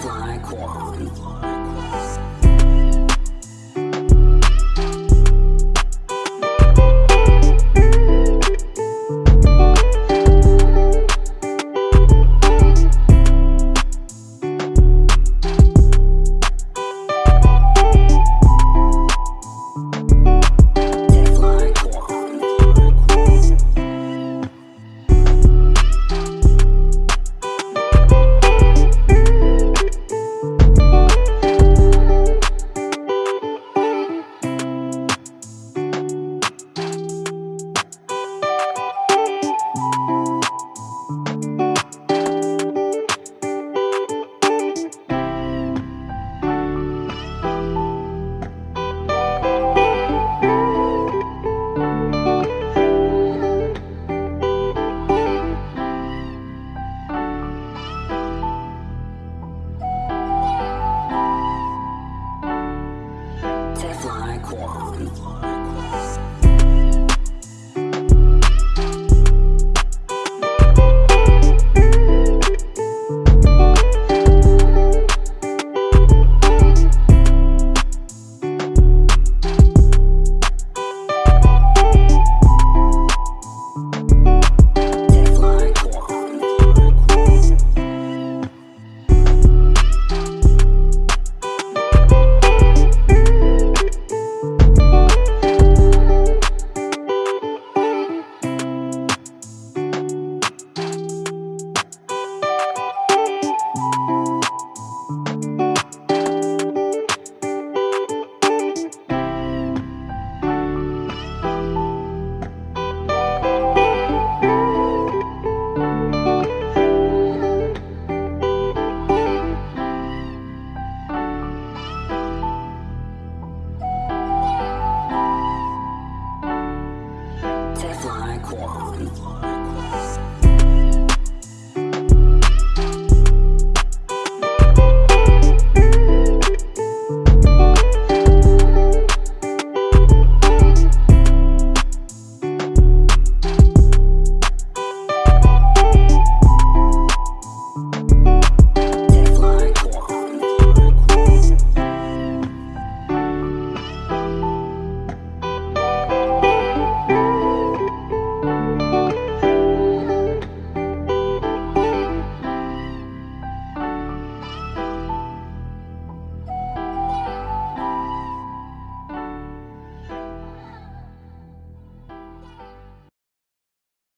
Fly Quan. 我